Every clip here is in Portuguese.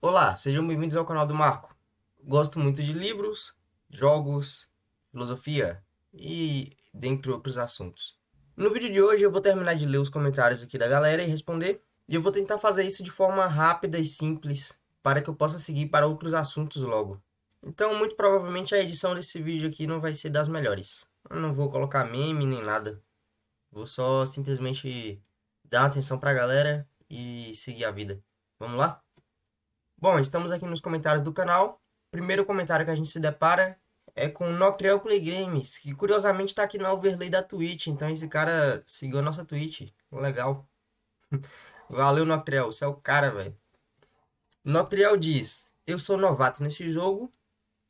Olá, sejam bem-vindos ao canal do Marco. Gosto muito de livros, jogos, filosofia e dentre outros assuntos. No vídeo de hoje eu vou terminar de ler os comentários aqui da galera e responder. E eu vou tentar fazer isso de forma rápida e simples para que eu possa seguir para outros assuntos logo. Então, muito provavelmente a edição desse vídeo aqui não vai ser das melhores. Eu não vou colocar meme nem nada. Vou só simplesmente dar atenção para a galera e seguir a vida. Vamos lá? Bom, estamos aqui nos comentários do canal. Primeiro comentário que a gente se depara é com o Noctrel Play Games, que curiosamente está aqui na overlay da Twitch. Então esse cara seguiu a nossa Twitch. Legal. Valeu, Noctrel. Você é o cara, velho. Noctrel diz, eu sou novato nesse jogo,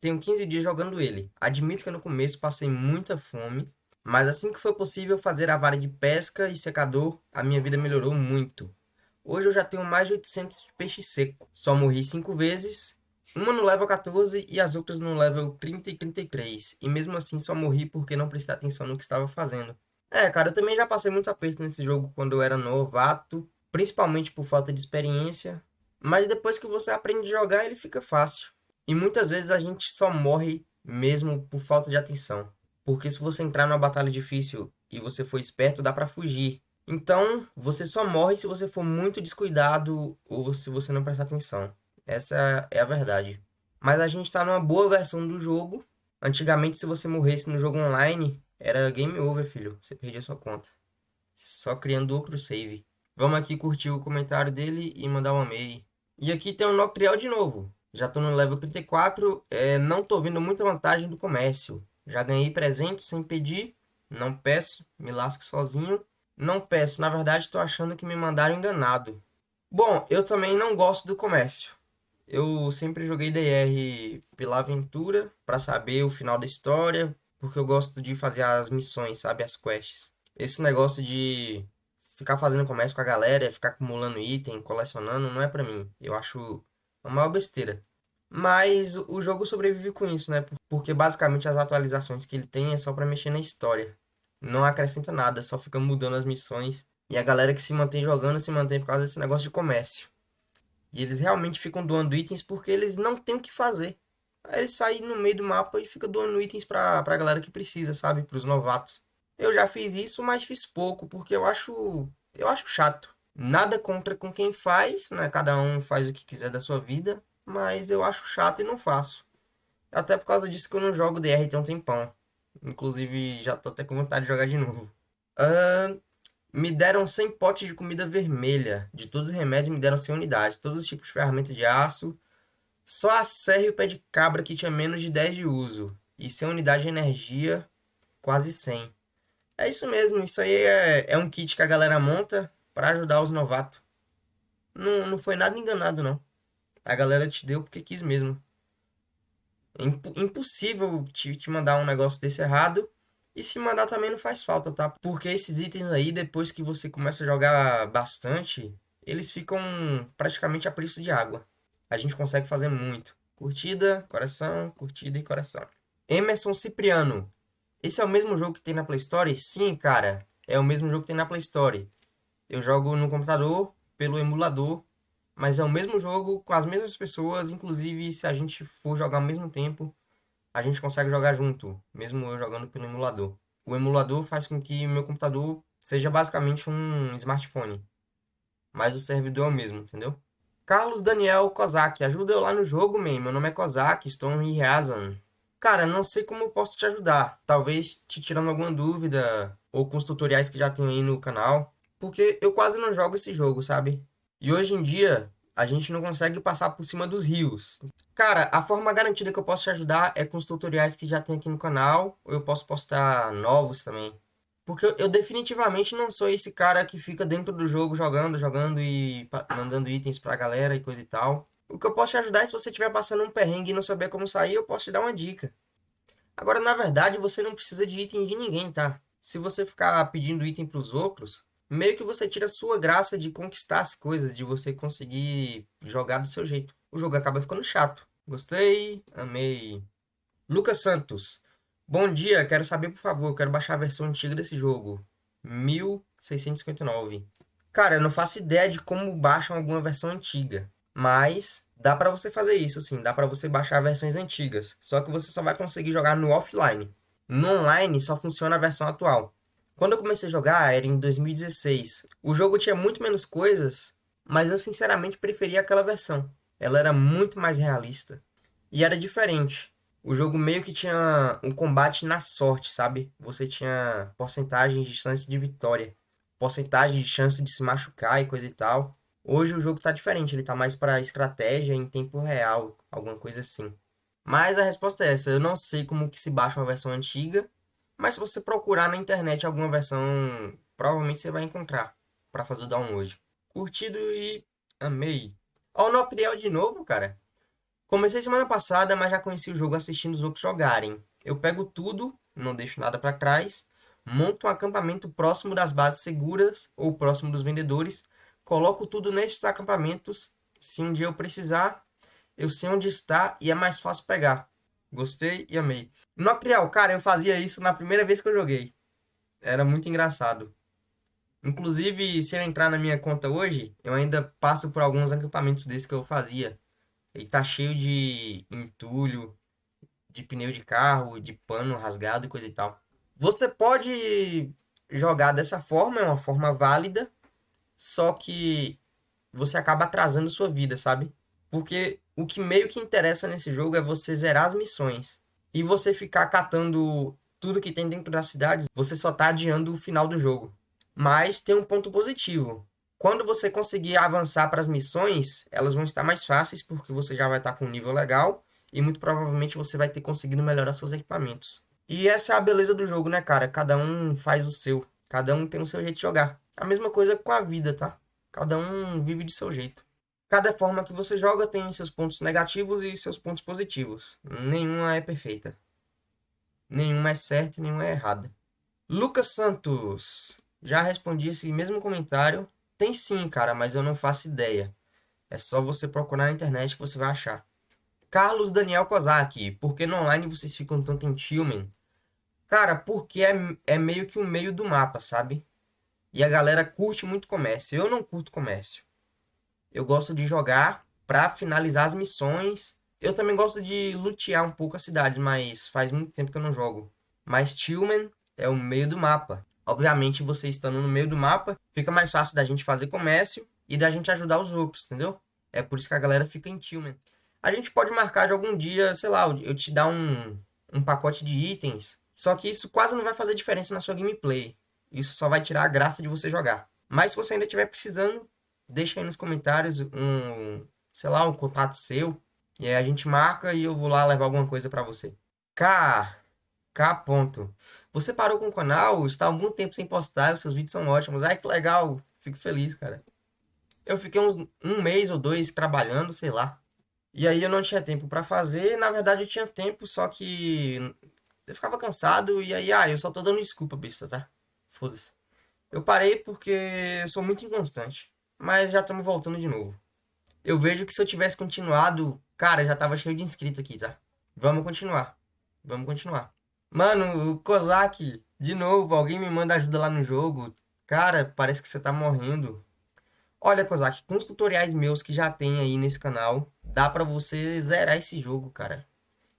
tenho 15 dias jogando ele. Admito que no começo passei muita fome, mas assim que foi possível fazer a vara de pesca e secador, a minha vida melhorou muito. Hoje eu já tenho mais de 800 peixes secos. Só morri 5 vezes, uma no level 14 e as outras no level 30 e 33. E mesmo assim só morri porque não prestei atenção no que estava fazendo. É, cara, eu também já passei muitos apertos nesse jogo quando eu era novato, principalmente por falta de experiência. Mas depois que você aprende a jogar, ele fica fácil. E muitas vezes a gente só morre mesmo por falta de atenção. Porque se você entrar numa batalha difícil e você for esperto, dá pra fugir. Então, você só morre se você for muito descuidado ou se você não prestar atenção. Essa é a verdade. Mas a gente está numa boa versão do jogo. Antigamente, se você morresse no jogo online, era game over, filho. Você perdia sua conta. Só criando outro save. Vamos aqui curtir o comentário dele e mandar um amei. E aqui tem um Noctrial de novo. Já tô no level 34, é, não tô vendo muita vantagem do comércio. Já ganhei presente sem pedir, não peço, me lasco sozinho. Não peço, na verdade estou achando que me mandaram enganado. Bom, eu também não gosto do comércio. Eu sempre joguei DR pela aventura, para saber o final da história, porque eu gosto de fazer as missões, sabe, as quests. Esse negócio de ficar fazendo comércio com a galera, ficar acumulando item, colecionando, não é pra mim. Eu acho uma maior besteira. Mas o jogo sobrevive com isso, né? Porque basicamente as atualizações que ele tem é só pra mexer na história não acrescenta nada, só fica mudando as missões. E a galera que se mantém jogando se mantém por causa desse negócio de comércio. E eles realmente ficam doando itens porque eles não têm o que fazer. Aí eles saem no meio do mapa e ficam doando itens pra, pra galera que precisa, sabe? Pros novatos. Eu já fiz isso, mas fiz pouco, porque eu acho. Eu acho chato. Nada contra com quem faz, né? Cada um faz o que quiser da sua vida. Mas eu acho chato e não faço. Até por causa disso que eu não jogo DR tem um tempão. Inclusive, já tô até com vontade de jogar de novo. Uh, me deram 100 potes de comida vermelha. De todos os remédios, me deram 100 unidades. Todos os tipos de ferramentas de aço. Só a serra e o pé de cabra que tinha menos de 10 de uso. E 100 unidades de energia, quase 100. É isso mesmo, isso aí é, é um kit que a galera monta para ajudar os novatos. Não, não foi nada enganado, não. A galera te deu porque quis mesmo. É impossível te, te mandar um negócio desse errado. E se mandar também não faz falta, tá? Porque esses itens aí, depois que você começa a jogar bastante, eles ficam praticamente a preço de água. A gente consegue fazer muito. Curtida, coração, curtida e coração. Emerson Cipriano. Esse é o mesmo jogo que tem na Play Store? Sim, cara. É o mesmo jogo que tem na Play Store. Eu jogo no computador, pelo emulador, mas é o mesmo jogo com as mesmas pessoas, inclusive se a gente for jogar ao mesmo tempo, a gente consegue jogar junto, mesmo eu jogando pelo emulador. O emulador faz com que meu computador seja basicamente um smartphone, mas o servidor é o mesmo, entendeu? Carlos Daniel Kozak, ajuda eu lá no jogo, man. Meu nome é Kozak, estou em Ryazan. Cara, não sei como eu posso te ajudar. Talvez te tirando alguma dúvida, ou com os tutoriais que já tem aí no canal. Porque eu quase não jogo esse jogo, sabe? E hoje em dia, a gente não consegue passar por cima dos rios. Cara, a forma garantida que eu posso te ajudar é com os tutoriais que já tem aqui no canal, ou eu posso postar novos também. Porque eu, eu definitivamente não sou esse cara que fica dentro do jogo jogando, jogando e mandando itens pra galera e coisa e tal. O que eu posso te ajudar é se você estiver passando um perrengue e não saber como sair, eu posso te dar uma dica. Agora, na verdade, você não precisa de item de ninguém, tá? Se você ficar pedindo item pros outros, meio que você tira a sua graça de conquistar as coisas, de você conseguir jogar do seu jeito. O jogo acaba ficando chato. Gostei, amei. Lucas Santos. Bom dia, quero saber, por favor, quero baixar a versão antiga desse jogo. 1659. Cara, eu não faço ideia de como baixam alguma versão antiga. Mas Dá para você fazer isso, sim. Dá para você baixar versões antigas. Só que você só vai conseguir jogar no offline. No online só funciona a versão atual. Quando eu comecei a jogar, era em 2016. O jogo tinha muito menos coisas, mas eu sinceramente preferia aquela versão. Ela era muito mais realista. E era diferente. O jogo meio que tinha um combate na sorte, sabe? Você tinha porcentagem de chance de vitória, porcentagem de chance de se machucar e coisa e tal. Hoje o jogo tá diferente, ele tá mais para estratégia em tempo real, alguma coisa assim. Mas a resposta é essa, eu não sei como que se baixa uma versão antiga, mas se você procurar na internet alguma versão, provavelmente você vai encontrar para fazer o download. Curtido e amei. Ó o Nopriel de novo, cara. Comecei semana passada, mas já conheci o jogo assistindo os outros jogarem. Eu pego tudo, não deixo nada para trás, monto um acampamento próximo das bases seguras ou próximo dos vendedores, coloco tudo nesses acampamentos. Se um dia eu precisar, eu sei onde está e é mais fácil pegar. Gostei e amei. No Acrial, cara, eu fazia isso na primeira vez que eu joguei. Era muito engraçado. Inclusive, se eu entrar na minha conta hoje, eu ainda passo por alguns acampamentos desses que eu fazia. Ele tá cheio de entulho, de pneu de carro, de pano rasgado e coisa e tal. Você pode jogar dessa forma, é uma forma válida, só que você acaba atrasando sua vida, sabe? Porque o que meio que interessa nesse jogo é você zerar as missões. E você ficar catando tudo que tem dentro da cidade, você só tá adiando o final do jogo. Mas tem um ponto positivo. Quando você conseguir avançar para as missões, elas vão estar mais fáceis porque você já vai estar com um nível legal e muito provavelmente você vai ter conseguido melhorar seus equipamentos. E essa é a beleza do jogo, né, cara? Cada um faz o seu. Cada um tem o seu jeito de jogar. A mesma coisa com a vida, tá? Cada um vive de seu jeito. Cada forma que você joga tem seus pontos negativos e seus pontos positivos. Nenhuma é perfeita. Nenhuma é certa e nenhuma é errada. Lucas Santos. Já respondi esse mesmo comentário. Tem sim, cara, mas eu não faço ideia. É só você procurar na internet que você vai achar. Carlos Daniel Kozak. Por que no online vocês ficam tanto em Tillman? Cara, porque é, é meio que um meio do mapa, sabe? E a galera curte muito comércio. Eu não curto comércio. Eu gosto de jogar para finalizar as missões. Eu também gosto de lutear um pouco as cidades, mas faz muito tempo que eu não jogo. Mas Tillman é o meio do mapa. Obviamente, você estando no meio do mapa, fica mais fácil da gente fazer comércio e da gente ajudar os outros, entendeu? É por isso que a galera fica em Tillman. A gente pode marcar de algum dia, sei lá, eu te dar um, um pacote de itens. Só que isso quase não vai fazer diferença na sua gameplay. Isso só vai tirar a graça de você jogar. Mas se você ainda estiver precisando, deixa aí nos comentários um, sei lá, um contato seu. E aí a gente marca e eu vou lá levar alguma coisa para você. K. K. Ponto. Você parou com o canal, está há algum tempo sem postar, os seus vídeos são ótimos. Ai, que legal. Fico feliz, cara. Eu fiquei uns um mês ou dois trabalhando, sei lá. E aí eu não tinha tempo para fazer. Na verdade, eu tinha tempo, só que eu ficava cansado. E aí, ah, eu só tô dando desculpa, besta, tá? Foda-se. Eu parei porque eu sou muito inconstante mas já estamos voltando de novo. Eu vejo que se eu tivesse continuado, cara, já tava cheio de inscritos aqui, tá? Vamos continuar. Vamos continuar. Mano, o Kozak, de novo, alguém me manda ajuda lá no jogo. Cara, parece que você tá morrendo. Olha, Kozak, com os tutoriais meus que já tem aí nesse canal, dá pra você zerar esse jogo, cara.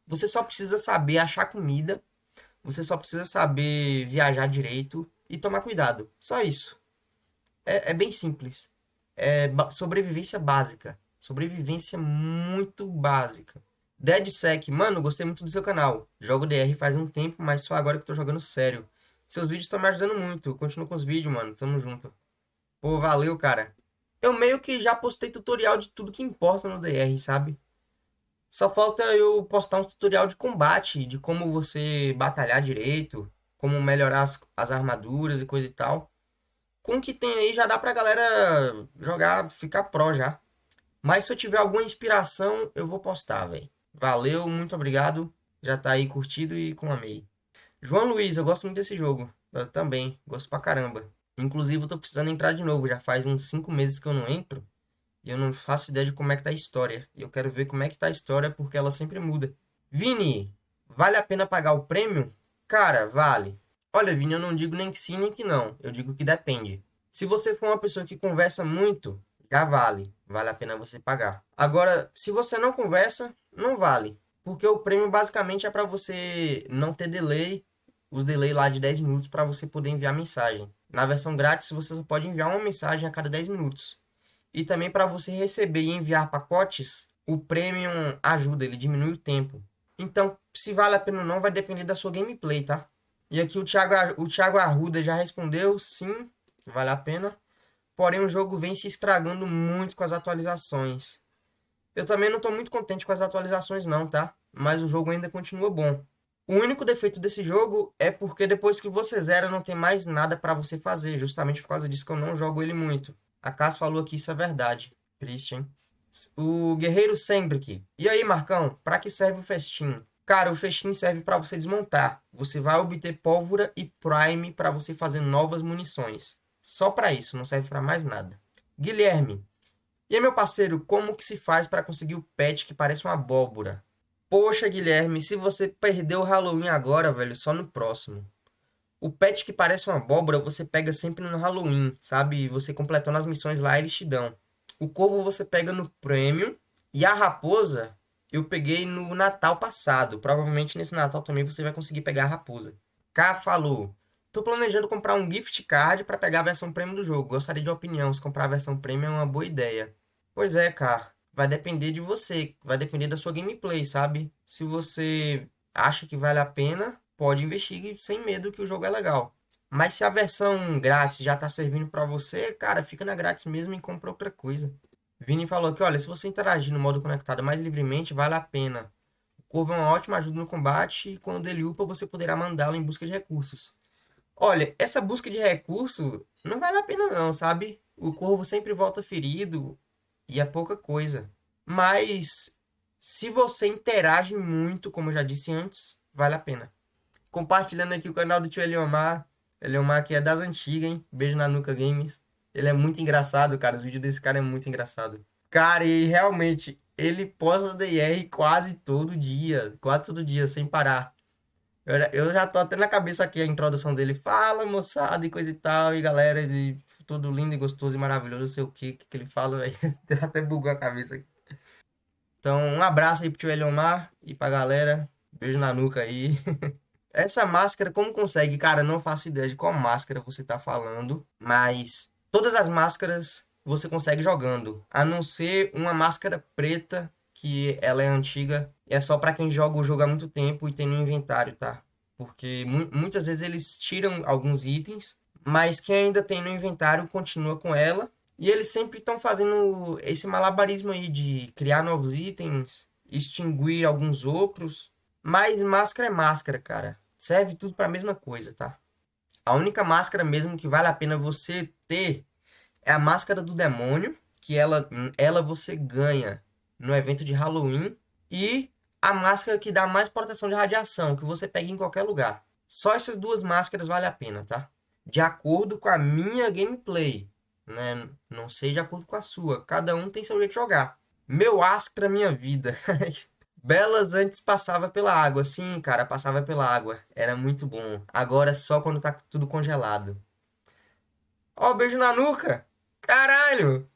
Você só precisa saber achar comida, você só precisa saber viajar direito e tomar cuidado. Só isso. É, é bem simples é, sobrevivência básica. Sobrevivência muito básica. DeadSec, mano, gostei muito do seu canal. Jogo DR faz um tempo, mas só agora que tô jogando sério. Seus vídeos estão me ajudando muito. Continua com os vídeos, mano. Tamo junto. Pô, valeu, cara. Eu meio que já postei tutorial de tudo que importa no DR, sabe? Só falta eu postar um tutorial de combate, de como você batalhar direito, como melhorar as, as armaduras e coisa e tal com o que tem aí já dá pra galera jogar, ficar pró já. Mas se eu tiver alguma inspiração, eu vou postar, velho. Valeu, muito obrigado. Já tá aí curtido e com amei. João Luiz, eu gosto muito desse jogo. Eu também, gosto pra caramba. Inclusive, eu tô precisando entrar de novo. Já faz uns 5 meses que eu não entro. E eu não faço ideia de como é que tá a história. E eu quero ver como é que tá a história, porque ela sempre muda. Vini, vale a pena pagar o prêmio? Cara, vale. Olha, Vini, eu não digo nem que sim nem que não. Eu digo que depende. Se você for uma pessoa que conversa muito, já vale. vale a pena você pagar. Agora, se você não conversa, não vale. Porque o prêmio basicamente é para você não ter delay, os delay lá de 10 minutos para você poder enviar mensagem. Na versão grátis, você só pode enviar uma mensagem a cada 10 minutos. E também para você receber e enviar pacotes, o Premium ajuda, ele diminui o tempo. Então, se vale a pena ou não, vai depender da sua gameplay, tá? E aqui o Thiago, o Thiago Arruda já respondeu, sim, vale a pena. Porém, o jogo vem se estragando muito com as atualizações. Eu também não estou muito contente com as atualizações não, tá? Mas o jogo ainda continua bom. O único defeito desse jogo é porque depois que você zera não tem mais nada para você fazer. Justamente por causa disso que eu não jogo ele muito. A Cass falou que isso é verdade. Christian. O Guerreiro Sembrick. E aí, Marcão, para que serve o festim? Cara, o festim serve para você desmontar. Você vai obter pólvora e prime para você fazer novas munições. Só para isso, não serve para mais nada. Guilherme. E aí, meu parceiro, como que se faz para conseguir o pet que parece uma abóbora? Poxa, Guilherme, se você perdeu o Halloween agora, velho, só no próximo. O pet que parece uma abóbora, você pega sempre no Halloween, sabe? Você completando as missões lá, eles te dão. O corvo você pega no Premium. E a raposa, eu peguei no Natal passado. Provavelmente nesse Natal também você vai conseguir pegar a raposa. K falou. Tô planejando comprar um gift card para pegar a versão premium do jogo. Gostaria de opinião se comprar a versão premium é uma boa ideia. Pois é, cara. Vai depender de você. Vai depender da sua gameplay, sabe? Se você acha que vale a pena, pode investir sem medo que o jogo é legal. Mas se a versão grátis já tá servindo para você, cara, fica na grátis mesmo e compra outra coisa. Vini falou que, olha, se você interagir no modo conectado mais livremente, vale a pena. O Corvo é uma ótima ajuda no combate e quando ele upa, você poderá mandá-lo em busca de recursos. Olha, essa busca de recurso não vale a pena não, sabe? O Corvo sempre volta ferido e é pouca coisa. Mas se você interage muito, como eu já disse antes, vale a pena. Compartilhando aqui o canal do tio Eliomar. Eliomar que é das antigas, hein? Beijo na nuca games. Ele é muito engraçado, cara. Os vídeos desse cara é muito engraçado. Cara, e realmente, ele posta DR quase todo dia. Quase todo dia, sem parar. Eu, já tô até na cabeça aqui a introdução dele. Fala, moçada, e coisa e tal. E galera, e tudo lindo e gostoso e maravilhoso. Não sei o que que ele fala. até bugou a cabeça aqui. Então, um abraço aí pro tio Eliomar e pra galera. Beijo na nuca aí. Essa máscara, como consegue? Cara, não faço ideia de qual máscara você tá falando. Mas todas as máscaras você consegue jogando. A não ser uma máscara preta, que ela é antiga. É só para quem joga o jogo há muito tempo e tem no inventário, tá? Porque mu muitas vezes eles tiram alguns itens. Mas quem ainda tem no inventário continua com ela. E eles sempre estão fazendo esse malabarismo aí de criar novos itens, extinguir alguns outros. Mas máscara é máscara, cara. Serve tudo para a mesma coisa, tá? A única máscara mesmo que vale a pena você ter é a máscara do demônio, que ela, ela você ganha no evento de Halloween. E a máscara que dá mais proteção de radiação, que você pega em qualquer lugar. Só essas duas máscaras vale a pena, tá? De acordo com a minha gameplay né? Não sei de acordo com a sua. Cada um tem seu jeito de jogar. Meu Astra, minha vida. Belas antes passava pela água. Sim, cara, passava pela água. Era muito bom. Agora só quando tá tudo congelado. Ó, oh, beijo na nuca. Caralho.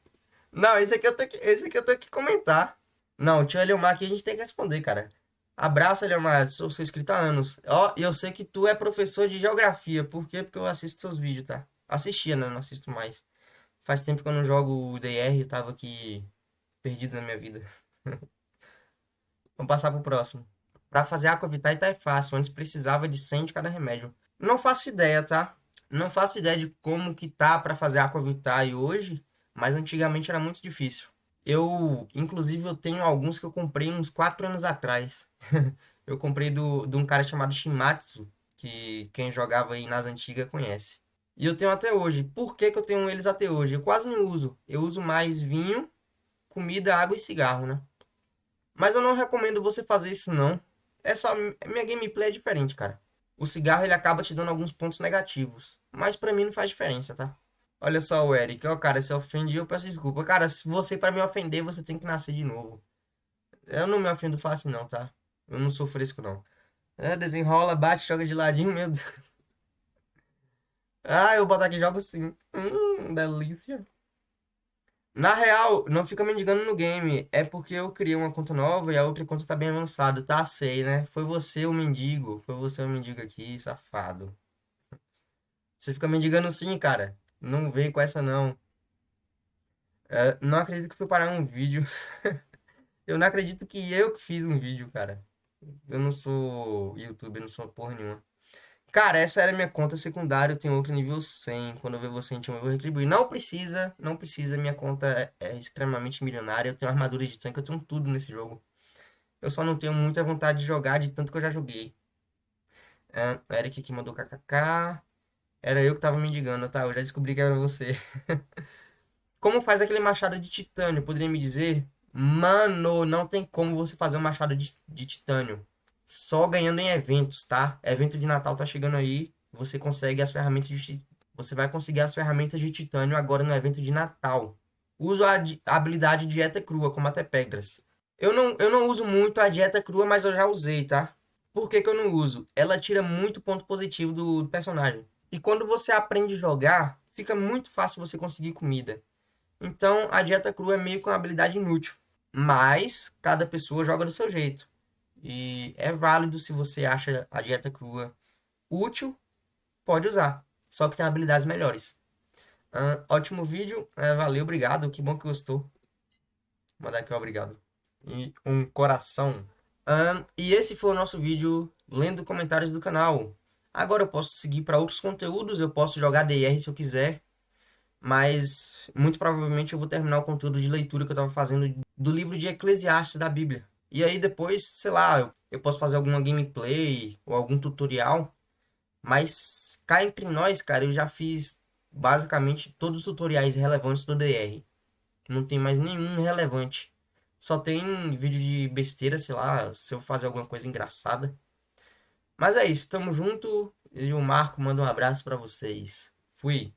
Não, esse aqui eu tenho que, esse aqui eu tenho que comentar. Não, o tio Eliomar aqui a gente tem que responder, cara. Abraço, Eliomar. Sou seu inscrito há anos. Ó, oh, eu sei que tu é professor de geografia. Por quê? Porque eu assisto seus vídeos, tá? Assistia, né? Não assisto mais. Faz tempo que eu não jogo DR, eu tava aqui perdido na minha vida. Vamos passar pro próximo. Pra fazer Aquavitar tá é fácil, antes precisava de 100 de cada remédio. Não faço ideia, tá? Não faço ideia de como que tá pra fazer Aquavitar hoje, mas antigamente era muito difícil. Eu, inclusive, eu tenho alguns que eu comprei uns 4 anos atrás. eu comprei do, de um cara chamado Shimatsu, que quem jogava aí nas antigas conhece. E eu tenho até hoje. Por que, que eu tenho eles até hoje? Eu quase não uso. Eu uso mais vinho, comida, água e cigarro, né? Mas eu não recomendo você fazer isso, não. Só... Minha gameplay é diferente, cara. O cigarro, ele acaba te dando alguns pontos negativos. Mas pra mim não faz diferença, tá? Olha só o Eric. Ó, cara, se ofende, eu peço desculpa. Cara, se você, pra me ofender, você tem que nascer de novo. Eu não me ofendo fácil, não, tá? Eu não sou fresco, não. É, desenrola, bate, joga de ladinho, meu Deus. Ah, eu vou botar aqui jogo sim. Hum, delícia. Na real, não fica mendigando no game. É porque eu criei uma conta nova e a outra conta tá bem avançada. Tá, sei, né? Foi você o mendigo. Foi você o mendigo aqui, safado. Você fica mendigando sim, cara. Não vem com essa, não. É, não acredito que fui parar um vídeo. Eu não acredito que eu que fiz um vídeo, cara. Eu não sou youtuber, não sou porra nenhuma. Cara, essa era minha conta secundária, eu tenho outro nível 100. Quando eu ver você em time, eu vou retribuir. Não precisa, não precisa, minha conta é, é extremamente milionária. Eu tenho armadura de tanque, eu tenho tudo nesse jogo. Eu só não tenho muita vontade de jogar, de tanto que eu já joguei. É, o Eric aqui mandou kkk. Era eu que tava mendigando, tá? Eu já descobri que era você. Como faz aquele machado de titânio? Poderia me dizer? Mano, não tem como você fazer um machado de, de titânio. Só ganhando em eventos, tá? Evento de Natal tá chegando aí. Você consegue as ferramentas de você vai conseguir as ferramentas de titânio agora no evento de Natal. Uso a, habilidade dieta crua, como até pedras. Eu não, eu não uso muito a dieta crua, mas eu já usei, tá? Por que, que eu não uso? Ela tira muito ponto positivo do personagem. E quando você aprende a jogar, fica muito fácil você conseguir comida. Então, a dieta crua é meio que uma habilidade inútil. Mas, cada pessoa joga do seu jeito. E é válido se você acha a dieta crua útil, pode usar. Só que tem habilidades melhores. Uh, ótimo vídeo, uh, valeu, obrigado, que bom que gostou. Vou mandar aqui um obrigado. E um coração. Uh, e esse foi o nosso vídeo lendo comentários do canal. Agora eu posso seguir para outros conteúdos, eu posso jogar DR se eu quiser. Mas muito provavelmente eu vou terminar o conteúdo de leitura que eu estava fazendo do livro de Eclesiastes da Bíblia. E aí depois, sei lá, eu, eu posso fazer alguma gameplay ou algum tutorial. Mas cá entre nós, cara, eu já fiz basicamente todos os tutoriais relevantes do DR. Não tem mais nenhum relevante. Só tem vídeo de besteira, sei lá, se eu fazer alguma coisa engraçada. Mas é isso, tamo junto. E o Marco manda um abraço para vocês. Fui.